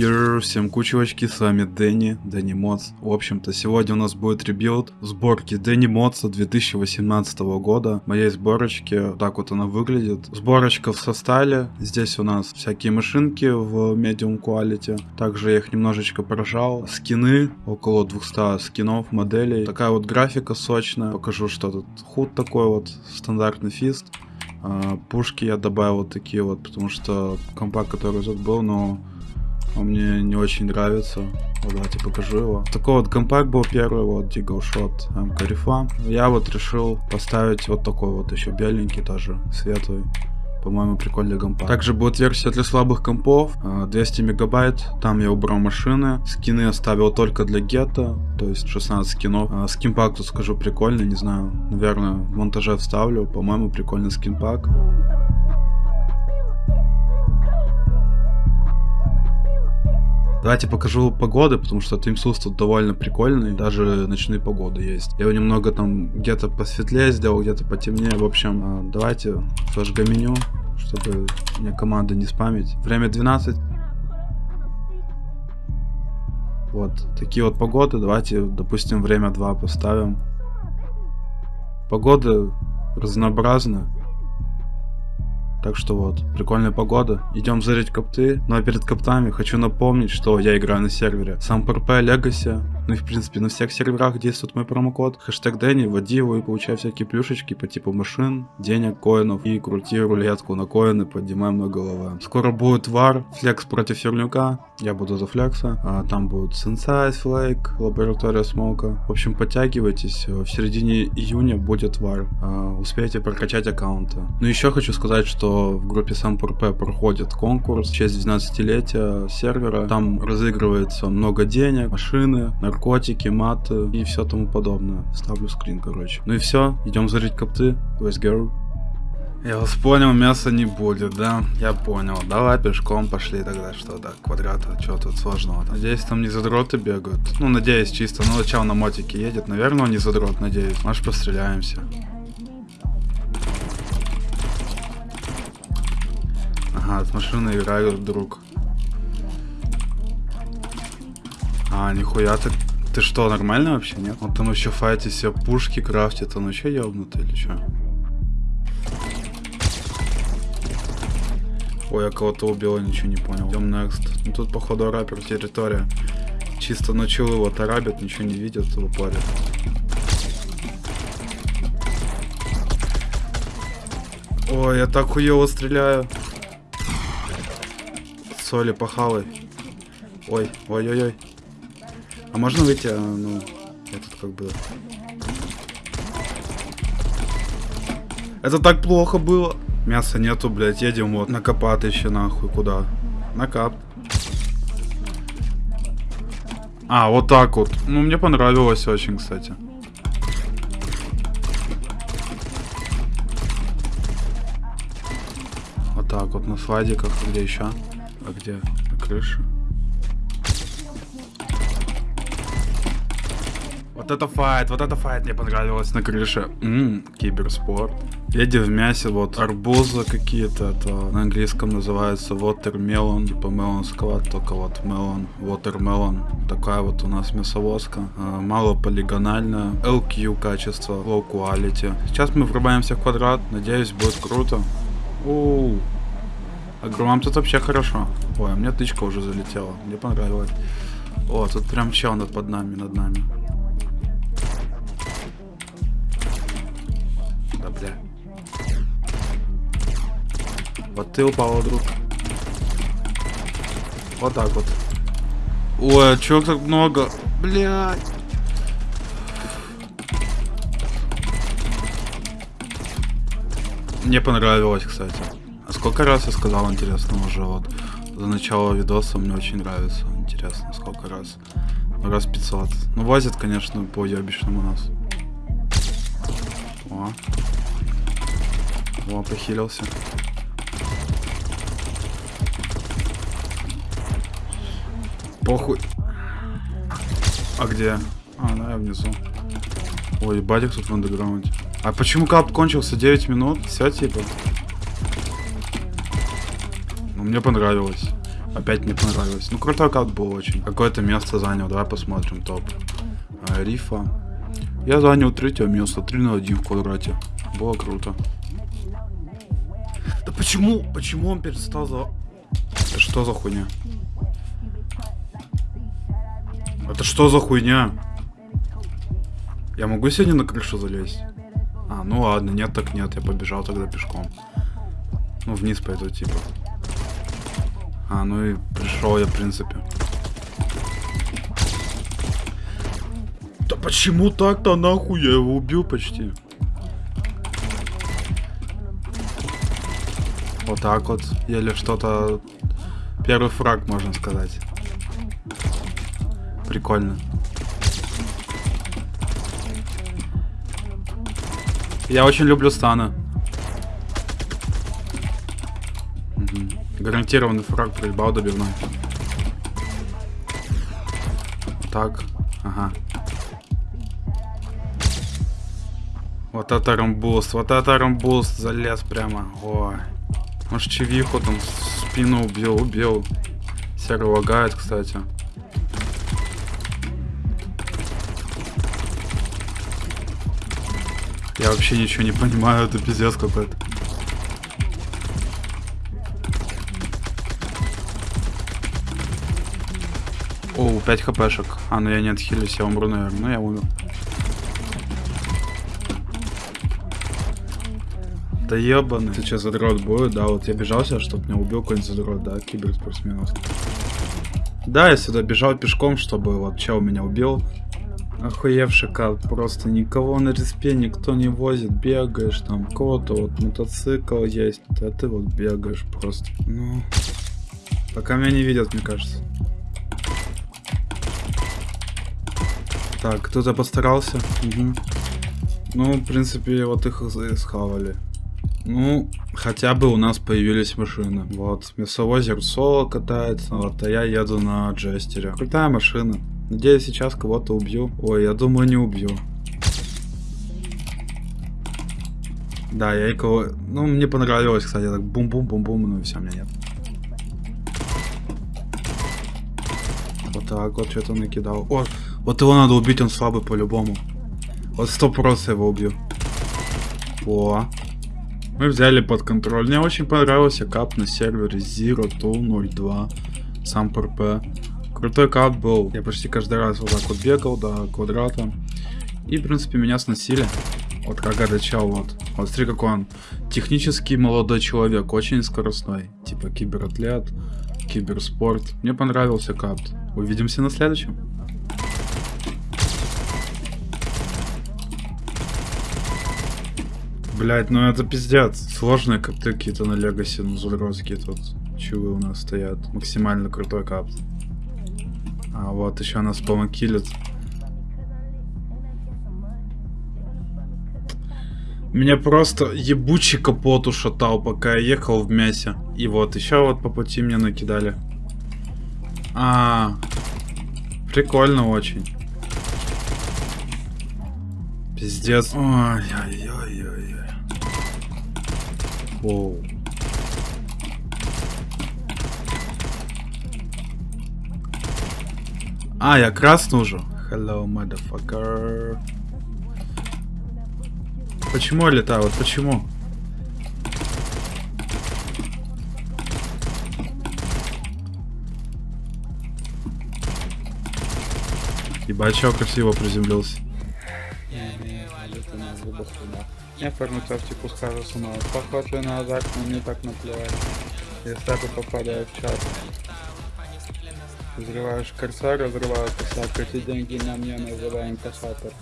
Йоу, всем кучевочки, с вами Дэнни, Дэнни Mods. В общем-то, сегодня у нас будет rebuild сборки Дэнни Модса 2018 года. Моей сборочки, так вот она выглядит. Сборочка в составе, здесь у нас всякие машинки в medium quality. Также я их немножечко прожал. Скины, около 200 скинов, моделей. Такая вот графика сочная. Покажу, что тут HUD такой вот, стандартный фист. А, Пушки я добавил такие вот, потому что компакт, который тут был, но он мне не очень нравится. Вот, давайте покажу его. Такой вот компакт был первый, вот Deagle Shot МК. Я вот решил поставить вот такой вот еще беленький тоже, светлый. По-моему, прикольный компакт. Также будет версия для слабых компов, 200 мегабайт. Там я убрал машины. Скины оставил только для гетто, то есть 16 скинов. А, скинпак тут скажу прикольный, не знаю. Наверное, в монтаже вставлю. По-моему, прикольный скинпак. Давайте покажу погоды, потому что Тимсус тут довольно прикольный, даже ночные погоды есть. Я его немного там где-то посветлее сделал, где-то потемнее. В общем, а, давайте зажгем меню, чтобы мне команды не спамить. Время 12. Вот, такие вот погоды. Давайте, допустим, время 2 поставим. Погода разнообразна. Так что вот, прикольная погода. Идем зарить копты. Но перед коптами хочу напомнить, что я играю на сервере сам ПРП Legacy. Ну и в принципе на всех серверах действует мой промокод. Хэштег Дэнни, вводи его и получай всякие плюшечки по типу машин, денег, коинов. И крути рулетку на коины, поднимай много головы. Скоро будет вар, флекс против Ферлюка. Я буду за флекса. А, там будет Sensei, Флейк, лаборатория смока. В общем, подтягивайтесь. В середине июня будет вар. А, успейте прокачать аккаунты. Ну еще хочу сказать, что в группе SamPRP проходит конкурс в честь 12-летия сервера. Там разыгрывается много денег, машины, наркотики, маты и все тому подобное. Ставлю скрин, короче. Ну и все, идем зарить копты. Let's go. Я вас понял, мяса не будет, да? Я понял. Давай пешком пошли тогда, что так, квадрата, что тут сложного -то? Надеюсь, там не задроты бегают. Ну, надеюсь, чисто. Ну, начал на мотике едет, наверное, он не задрот, надеюсь. Может, постреляемся. Ага, с машины играют друг. А, нихуя ты... Ты что, нормально вообще, нет? Он там еще файтит себе пушки крафтит, он вообще ебнутый или что? Ой, я кого-то убил, я ничего не понял. Идем next. Ну тут, походу, рапер территория. Чисто начал его тарабит, ничего не видят, его парят. Ой, я так хуево стреляю соли похавай. Ой, ой-ой-ой. А можно выйти? А, ну, я как бы... Это так плохо было. Мяса нету, блядь, едем вот на еще нахуй. Куда? На кап. А, вот так вот. Ну, мне понравилось очень, кстати. Вот так вот на слайдиках, где еще? А где? На крыше? Вот это файт, вот это файт мне понравилось на крыше. Ммм, киберспорт. Еди в мясе, вот арбузы какие-то, это на английском называется watermelon, типа melon склад, только вот melon, watermelon. Такая вот у нас мясовозка, а, мало полигональная, LQ качество, low quality. Сейчас мы врубаемся в квадрат, надеюсь будет круто. Оу. А громам тут вообще хорошо. Ой, у меня тычка уже залетела. Мне понравилось. О, тут прям чел над под нами, над нами. Да бля. Вот ты упал, друг. Вот так вот. Ой, а чё так много? Блядь. Мне понравилось, кстати. А сколько раз я сказал, интересно, уже вот за начало видоса мне очень нравится. Интересно, сколько раз. Ну, раз 500. Ну, возят, конечно, по ебичному у нас. О. О, похилился. Похуй. А где? А, ну я внизу. Ой, батик тут в андеграунде. А почему кап кончился 9 минут? Все, типа. Ну, мне понравилось. Опять не понравилось. Ну, крутой кат был очень. Какое-то место занял. Давай посмотрим топ. А, рифа. Я занял третье место. 3 на 1 в квадрате. Было круто. Да почему? Почему он перестал за... Это что за хуйня? Это что за хуйня? Я могу сегодня на крышу залезть? А, ну ладно, нет так нет, я побежал тогда пешком. Ну, вниз пойду, типа. А, ну и пришел я, в принципе. Да почему так-то нахуй? Я его убил почти. Вот так вот. Еле что-то... Первый фраг, можно сказать. Прикольно. Я очень люблю станы. Гарантированный фраг проебал добивной. Так, ага. Вот это рамбуст, вот это рамбуст, залез прямо. Ой. Может чевиху там спину убил, убил. Серый лагает, кстати. Я вообще ничего не понимаю, это пиздец какой-то. О, 5 хпшек. А, ну я не отхилюсь, я умру, наверное. Ну я умер. Да ебаный. Сейчас задрот будет, да, вот я бежал сейчас, чтобы меня убил какой-нибудь задрот, да, киберспортсменов. Да, я сюда бежал пешком, чтобы вот чел меня убил. Охуевший кат, просто никого на респе никто не возит, бегаешь там, кого-то вот мотоцикл есть, а ты вот бегаешь просто. Ну, пока меня не видят, мне кажется. Так, кто-то постарался. Угу. Ну, в принципе, вот их схавали. Ну, хотя бы у нас появились машины. Вот, мясовозер соло катается, вот, а я еду на джестере. Крутая машина. Надеюсь, сейчас кого-то убью. Ой, я думаю, не убью. Да, я и кого... Ну, мне понравилось, кстати, так бум-бум-бум-бум, ну и все, меня нет. Вот так вот что-то накидал. О, вот его надо убить, он слабый по-любому. Вот сто просто его убью. О. Мы взяли под контроль. Мне очень понравился кап на сервере Zero 02. Сам ПРП. Крутой кап был. Я почти каждый раз вот так вот бегал до квадрата. И, в принципе, меня сносили. Вот как чел вот. Вот смотри, какой он. Технический молодой человек, очень скоростной. Типа кибератлет, киберспорт. Мне понравился кап. Увидимся на следующем. Блять, ну это пиздец. Сложные капты какие-то на Легаси, ну зурозские тут чувы у нас стоят. Максимально крутой капт. А вот еще нас помокилит. Меня просто ебучий капот ушатал, пока я ехал в мясе. И вот, еще вот по пути мне накидали. А, прикольно очень. Пиздец. Ой-ой-ой-ой. Воу. А, я красный уже. Hello, motherfucker. Почему я летаю? Вот почему? Ебать, чё красиво приземлился. Я форму тактику скажу снова. Похоже на азарт, но мне так наплевать. Я стату попадаю в чат. Взрываешь корса, разрываю косяк. Эти деньги на мне называем касатор.